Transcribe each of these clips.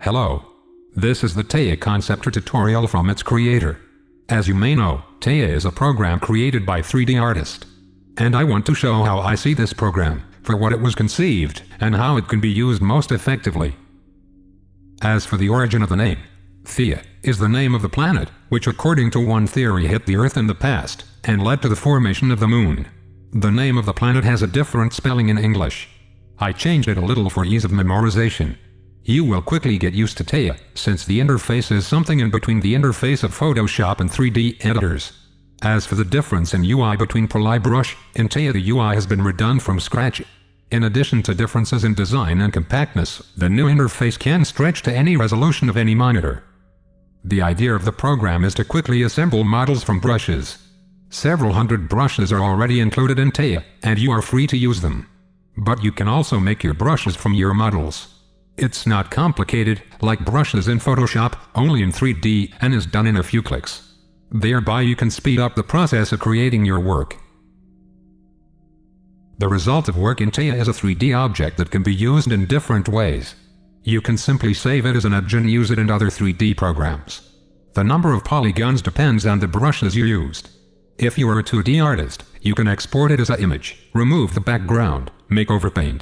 Hello. This is the Taya Conceptor tutorial from its creator. As you may know, Taya is a program created by 3D Artist. And I want to show how I see this program, for what it was conceived, and how it can be used most effectively. As for the origin of the name, Theia is the name of the planet, which according to one theory hit the Earth in the past, and led to the formation of the Moon. The name of the planet has a different spelling in English. I changed it a little for ease of memorization, you will quickly get used to Taya, since the interface is something in between the interface of Photoshop and 3D editors. As for the difference in UI between Polybrush and Taya the UI has been redone from scratch. In addition to differences in design and compactness, the new interface can stretch to any resolution of any monitor. The idea of the program is to quickly assemble models from brushes. Several hundred brushes are already included in Taya, and you are free to use them. But you can also make your brushes from your models. It's not complicated, like brushes in Photoshop, only in 3D, and is done in a few clicks. Thereby you can speed up the process of creating your work. The result of work in Taya is a 3D object that can be used in different ways. You can simply save it as an image and use it in other 3D programs. The number of polygons depends on the brushes you used. If you are a 2D artist, you can export it as an image, remove the background, make overpaint,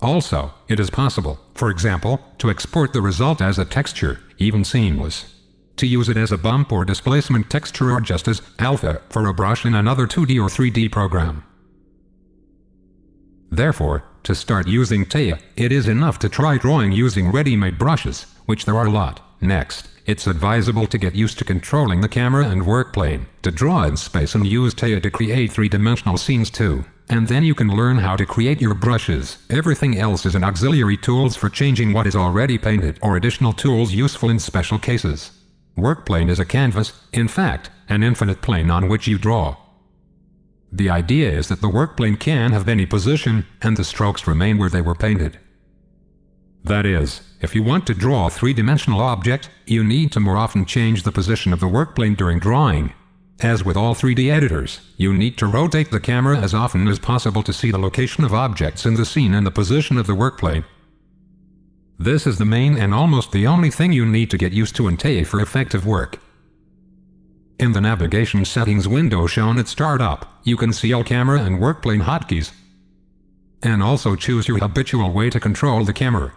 also, it is possible, for example, to export the result as a texture, even seamless. To use it as a bump or displacement texture or just as alpha for a brush in another 2D or 3D program. Therefore, to start using Taya, it is enough to try drawing using ready-made brushes, which there are a lot. Next, it's advisable to get used to controlling the camera and work plane, to draw in space and use Taya to create three-dimensional scenes too. And then you can learn how to create your brushes. Everything else is an auxiliary tools for changing what is already painted or additional tools useful in special cases. Workplane is a canvas, in fact, an infinite plane on which you draw. The idea is that the workplane can have any position, and the strokes remain where they were painted. That is, if you want to draw a three-dimensional object, you need to more often change the position of the workplane during drawing, as with all 3D editors, you need to rotate the camera as often as possible to see the location of objects in the scene and the position of the workplane. This is the main and almost the only thing you need to get used to in Taya for effective work. In the navigation settings window shown at startup, you can see all camera and workplane hotkeys. And also choose your habitual way to control the camera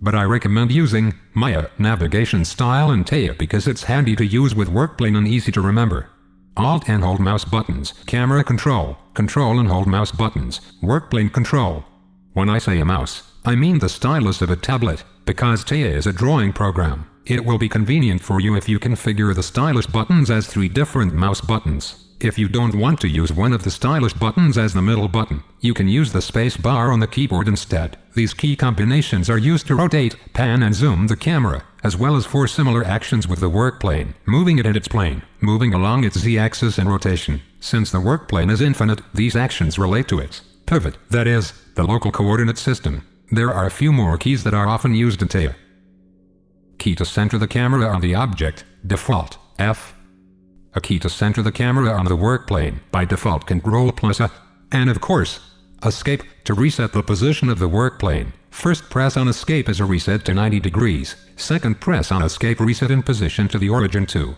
but I recommend using Maya navigation style in Taya because it's handy to use with workplane and easy to remember. Alt and hold mouse buttons, camera control, control and hold mouse buttons, workplane control. When I say a mouse, I mean the stylus of a tablet, because Taya is a drawing program. It will be convenient for you if you configure the stylus buttons as three different mouse buttons. If you don't want to use one of the stylus buttons as the middle button, you can use the space bar on the keyboard instead. These key combinations are used to rotate, pan and zoom the camera, as well as for similar actions with the work plane, moving it in its plane, moving along its z-axis and rotation. Since the work plane is infinite, these actions relate to its pivot, that is, the local coordinate system. There are a few more keys that are often used in Taya. Key to center the camera on the object, default, F, a key to center the camera on the work plane, by default Ctrl plus A, and of course, Escape, to reset the position of the work plane. First press on Escape as a reset to 90 degrees, second press on Escape reset in position to the origin 2.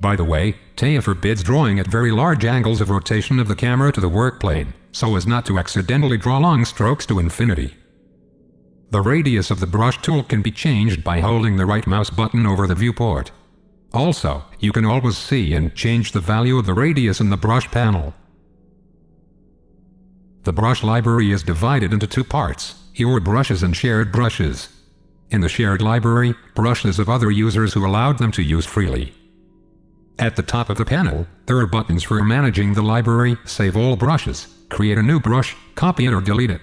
By the way, Taya forbids drawing at very large angles of rotation of the camera to the work plane, so as not to accidentally draw long strokes to infinity. The radius of the brush tool can be changed by holding the right mouse button over the viewport. Also, you can always see and change the value of the radius in the brush panel. The brush library is divided into two parts, your brushes and shared brushes. In the shared library, brushes of other users who allowed them to use freely. At the top of the panel, there are buttons for managing the library, save all brushes, create a new brush, copy it or delete it.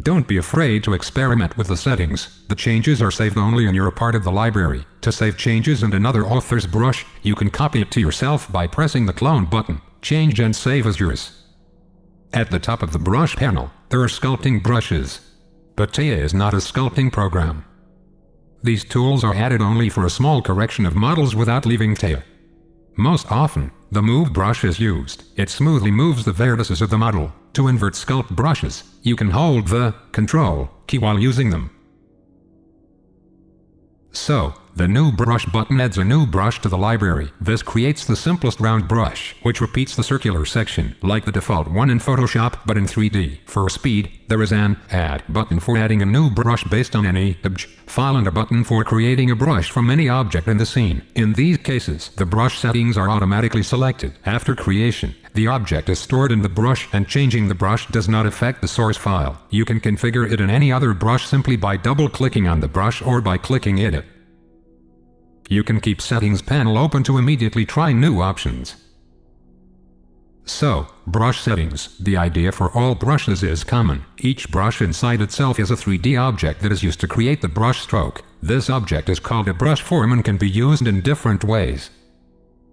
Don't be afraid to experiment with the settings, the changes are saved only in you're part of the library. To save changes in another author's brush, you can copy it to yourself by pressing the clone button, change and save as yours. At the top of the brush panel, there are sculpting brushes. But Taya is not a sculpting program. These tools are added only for a small correction of models without leaving Taya. Most often, the Move brush is used. It smoothly moves the vertices of the model. To invert sculpt brushes, you can hold the Control key while using them. So, the new brush button adds a new brush to the library. This creates the simplest round brush, which repeats the circular section, like the default one in Photoshop, but in 3D. For speed, there is an Add button for adding a new brush based on any obj file and a button for creating a brush from any object in the scene. In these cases, the brush settings are automatically selected. After creation, the object is stored in the brush and changing the brush does not affect the source file. You can configure it in any other brush simply by double-clicking on the brush or by clicking Edit. You can keep Settings panel open to immediately try new options. So, brush settings. The idea for all brushes is common. Each brush inside itself is a 3D object that is used to create the brush stroke. This object is called a brush form and can be used in different ways.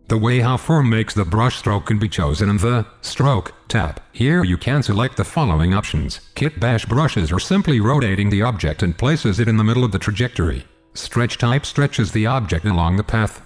The way how form makes the brush stroke can be chosen in the Stroke tab. Here you can select the following options. Kit bash brushes or simply rotating the object and places it in the middle of the trajectory. Stretch type stretches the object along the path.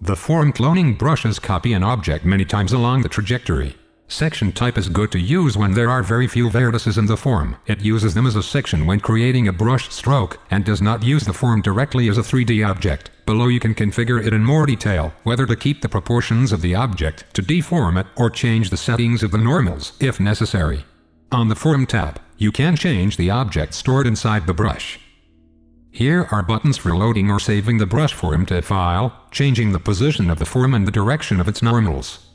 The form cloning brushes copy an object many times along the trajectory. Section type is good to use when there are very few vertices in the form. It uses them as a section when creating a brush stroke, and does not use the form directly as a 3D object. Below you can configure it in more detail, whether to keep the proportions of the object, to deform it, or change the settings of the normals, if necessary. On the Form tab, you can change the object stored inside the brush. Here are buttons for loading or saving the brush form to a file, changing the position of the form and the direction of its normals.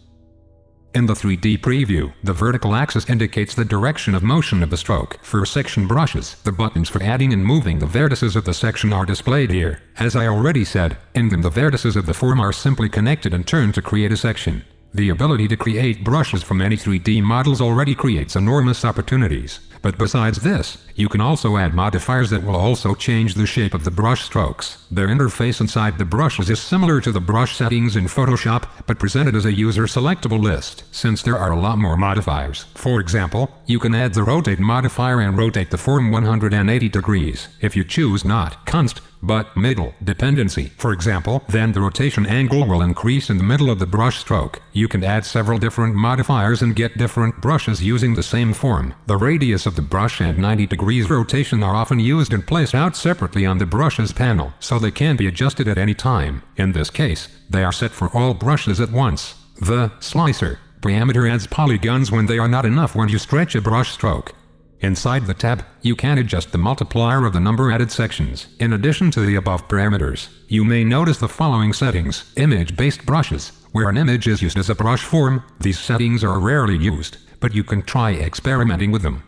In the 3D preview, the vertical axis indicates the direction of motion of the stroke. For section brushes, the buttons for adding and moving the vertices of the section are displayed here. As I already said, in them the vertices of the form are simply connected and turned to create a section. The ability to create brushes from any 3D models already creates enormous opportunities. But besides this, you can also add modifiers that will also change the shape of the brush strokes. Their interface inside the brushes is similar to the brush settings in Photoshop, but presented as a user selectable list, since there are a lot more modifiers. For example, you can add the rotate modifier and rotate the form 180 degrees. If you choose not const, but middle dependency, for example, then the rotation angle will increase in the middle of the brush stroke. You can add several different modifiers and get different brushes using the same form. The radius of the brush and 90 degrees rotation are often used and placed out separately on the brushes panel, so they can be adjusted at any time. In this case, they are set for all brushes at once. The slicer parameter adds polygons when they are not enough when you stretch a brush stroke. Inside the tab, you can adjust the multiplier of the number added sections. In addition to the above parameters, you may notice the following settings. Image-based brushes. Where an image is used as a brush form, these settings are rarely used, but you can try experimenting with them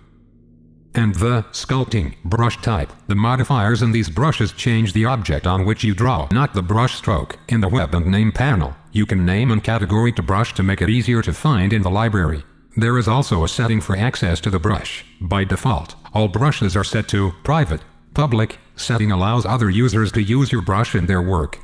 and the sculpting brush type. The modifiers in these brushes change the object on which you draw, not the brush stroke. In the Web and Name panel, you can name and category to brush to make it easier to find in the library. There is also a setting for access to the brush. By default, all brushes are set to private. Public setting allows other users to use your brush in their work.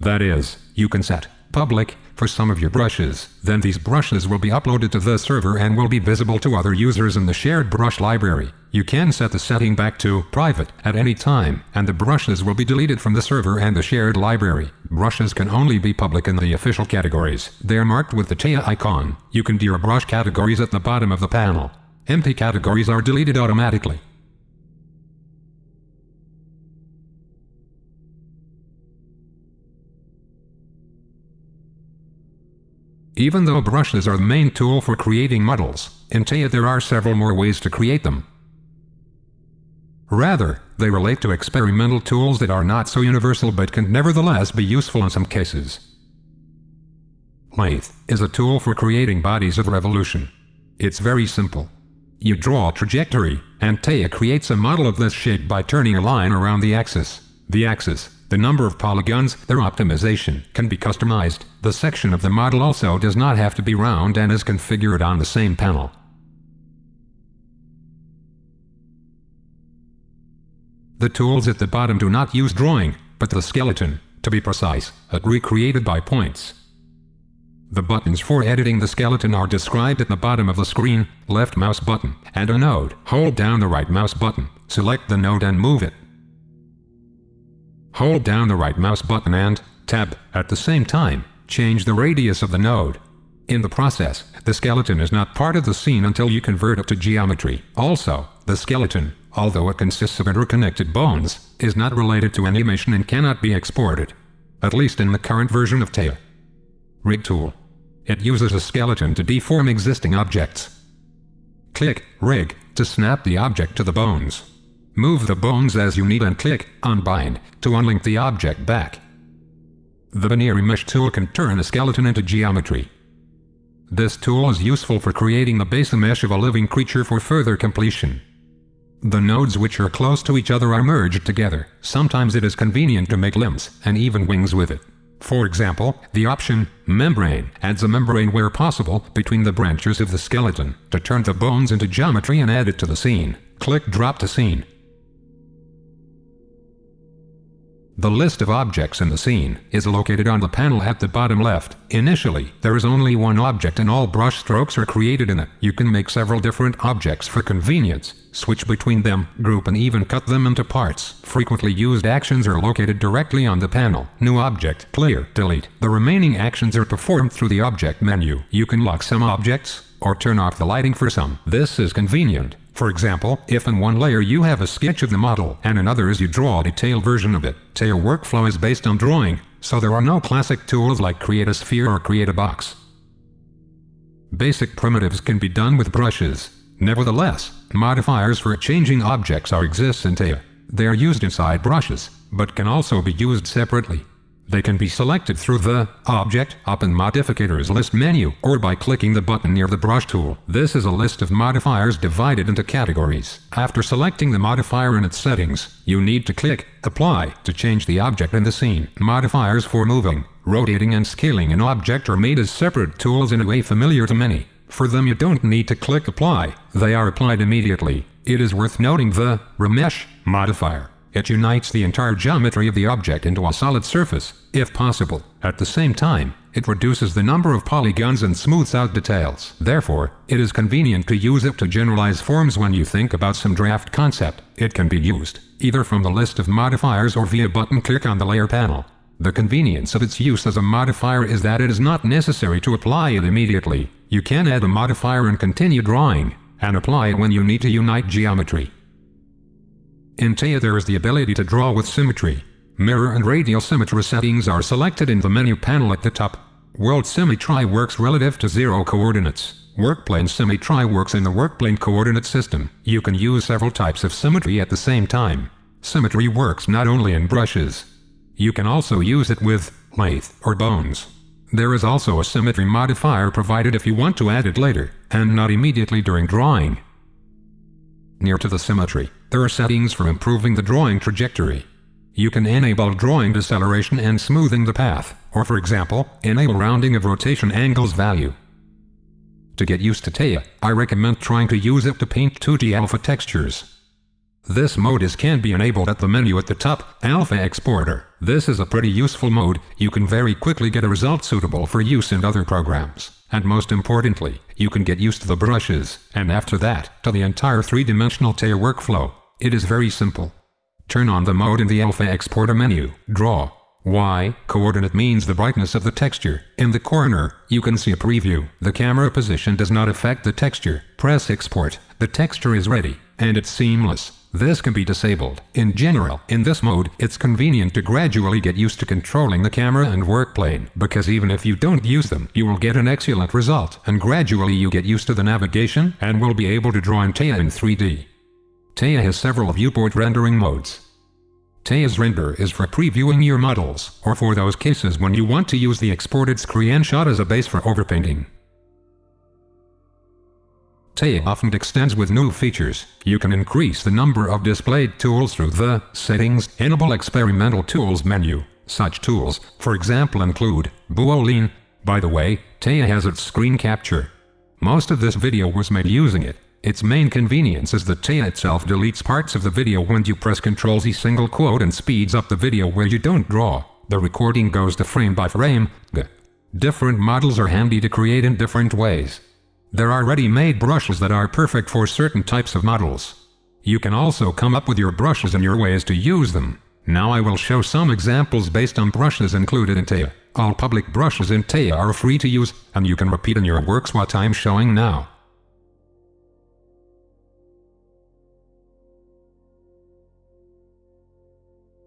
That is, you can set public for some of your brushes. Then these brushes will be uploaded to the server and will be visible to other users in the shared brush library. You can set the setting back to private at any time, and the brushes will be deleted from the server and the shared library. Brushes can only be public in the official categories. They are marked with the Taya icon. You can do your brush categories at the bottom of the panel. Empty categories are deleted automatically. Even though brushes are the main tool for creating models, in Taya there are several more ways to create them. Rather, they relate to experimental tools that are not so universal but can nevertheless be useful in some cases. Lathe is a tool for creating bodies of revolution. It's very simple. You draw a trajectory, and Taya creates a model of this shape by turning a line around the axis. The axis the number of polygons, their optimization, can be customized. The section of the model also does not have to be round and is configured on the same panel. The tools at the bottom do not use drawing, but the skeleton, to be precise, recreated by points. The buttons for editing the skeleton are described at the bottom of the screen, left mouse button, and a node. Hold down the right mouse button, select the node and move it. Hold down the right mouse button and, tab, at the same time, change the radius of the node. In the process, the skeleton is not part of the scene until you convert it to geometry. Also, the skeleton, although it consists of interconnected bones, is not related to animation and cannot be exported. At least in the current version of Taya. Rig tool. It uses a skeleton to deform existing objects. Click Rig to snap the object to the bones. Move the bones as you need and click Unbind to unlink the object back. The Binary Mesh tool can turn a skeleton into geometry. This tool is useful for creating the base mesh of a living creature for further completion. The nodes which are close to each other are merged together. Sometimes it is convenient to make limbs and even wings with it. For example, the option membrane adds a membrane where possible between the branches of the skeleton to turn the bones into geometry and add it to the scene. Click drop to scene. The list of objects in the scene is located on the panel at the bottom left. Initially, there is only one object and all brush strokes are created in it. You can make several different objects for convenience, switch between them, group and even cut them into parts. Frequently used actions are located directly on the panel. New object, clear, delete. The remaining actions are performed through the object menu. You can lock some objects, or turn off the lighting for some. This is convenient. For example, if in one layer you have a sketch of the model and in others you draw a detailed version of it, Taya workflow is based on drawing, so there are no classic tools like create a sphere or create a box. Basic primitives can be done with brushes. Nevertheless, modifiers for changing objects are exist in Taya. They are used inside brushes, but can also be used separately. They can be selected through the Object Open Modifiers list menu or by clicking the button near the brush tool. This is a list of modifiers divided into categories. After selecting the modifier in its settings, you need to click Apply to change the object in the scene. Modifiers for moving, rotating and scaling an object are made as separate tools in a way familiar to many. For them you don't need to click Apply, they are applied immediately. It is worth noting the Remesh modifier it unites the entire geometry of the object into a solid surface, if possible. At the same time, it reduces the number of polygons and smooths out details. Therefore, it is convenient to use it to generalize forms when you think about some draft concept. It can be used, either from the list of modifiers or via button click on the layer panel. The convenience of its use as a modifier is that it is not necessary to apply it immediately. You can add a modifier and continue drawing, and apply it when you need to unite geometry. In Taya there is the ability to draw with symmetry. Mirror and radial symmetry settings are selected in the menu panel at the top. World Symmetry works relative to zero coordinates. Workplane Symmetry works in the workplane coordinate system. You can use several types of symmetry at the same time. Symmetry works not only in brushes. You can also use it with lathe or bones. There is also a symmetry modifier provided if you want to add it later, and not immediately during drawing. Near to the symmetry, there are settings for improving the drawing trajectory. You can enable drawing deceleration and smoothing the path, or for example, enable rounding of rotation angles value. To get used to Taya, I recommend trying to use it to paint 2D alpha textures. This mode is can be enabled at the menu at the top, Alpha Exporter. This is a pretty useful mode, you can very quickly get a result suitable for use in other programs. And most importantly, you can get used to the brushes, and after that, to the entire three-dimensional Taya workflow. It is very simple. Turn on the mode in the Alpha Exporter menu, Draw. Y coordinate means the brightness of the texture. In the corner, you can see a preview. The camera position does not affect the texture. Press export. The texture is ready, and it's seamless. This can be disabled. In general, in this mode, it's convenient to gradually get used to controlling the camera and workplane, because even if you don't use them, you will get an excellent result, and gradually you get used to the navigation, and will be able to draw in Taya in 3D. Taya has several viewport rendering modes. Taya's render is for previewing your models, or for those cases when you want to use the exported screenshot as a base for overpainting. Taya often extends with new features. You can increase the number of displayed tools through the Settings Enable Experimental Tools menu. Such tools, for example include Boolean. By the way, Taya has its screen capture. Most of this video was made using it. Its main convenience is that Taya itself deletes parts of the video when you press Ctrl Z single quote and speeds up the video where you don't draw. The recording goes to frame by frame. Different models are handy to create in different ways. There are ready-made brushes that are perfect for certain types of models. You can also come up with your brushes and your ways to use them. Now I will show some examples based on brushes included in Taya. All public brushes in Taya are free to use, and you can repeat in your works what I'm showing now.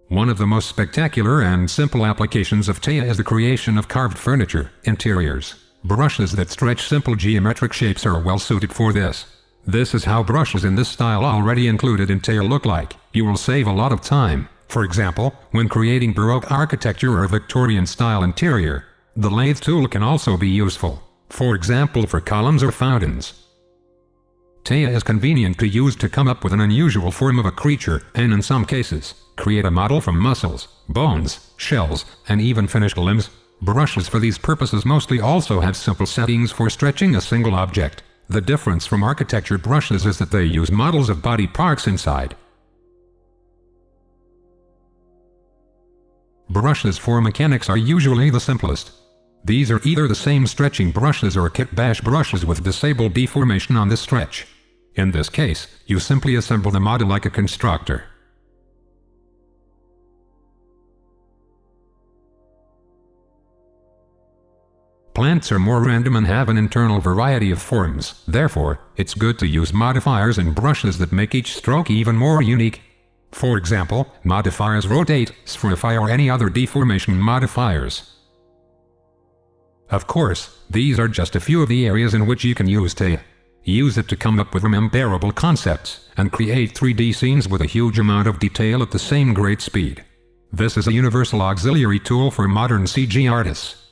One of the most spectacular and simple applications of Taya is the creation of carved furniture, interiors. Brushes that stretch simple geometric shapes are well suited for this. This is how brushes in this style already included in Taya look like. You will save a lot of time. For example, when creating Baroque architecture or Victorian-style interior, the lathe tool can also be useful. For example for columns or fountains. Taya is convenient to use to come up with an unusual form of a creature, and in some cases, create a model from muscles, bones, shells, and even finished limbs. Brushes for these purposes mostly also have simple settings for stretching a single object. The difference from architecture brushes is that they use models of body parts inside. Brushes for mechanics are usually the simplest. These are either the same stretching brushes or kit bash brushes with disabled deformation on the stretch. In this case, you simply assemble the model like a constructor. Plants are more random and have an internal variety of forms, therefore, it's good to use modifiers and brushes that make each stroke even more unique. For example, modifiers rotate, spherify or any other deformation modifiers. Of course, these are just a few of the areas in which you can use Taya. Use it to come up with rememberable concepts, and create 3D scenes with a huge amount of detail at the same great speed. This is a universal auxiliary tool for modern CG artists.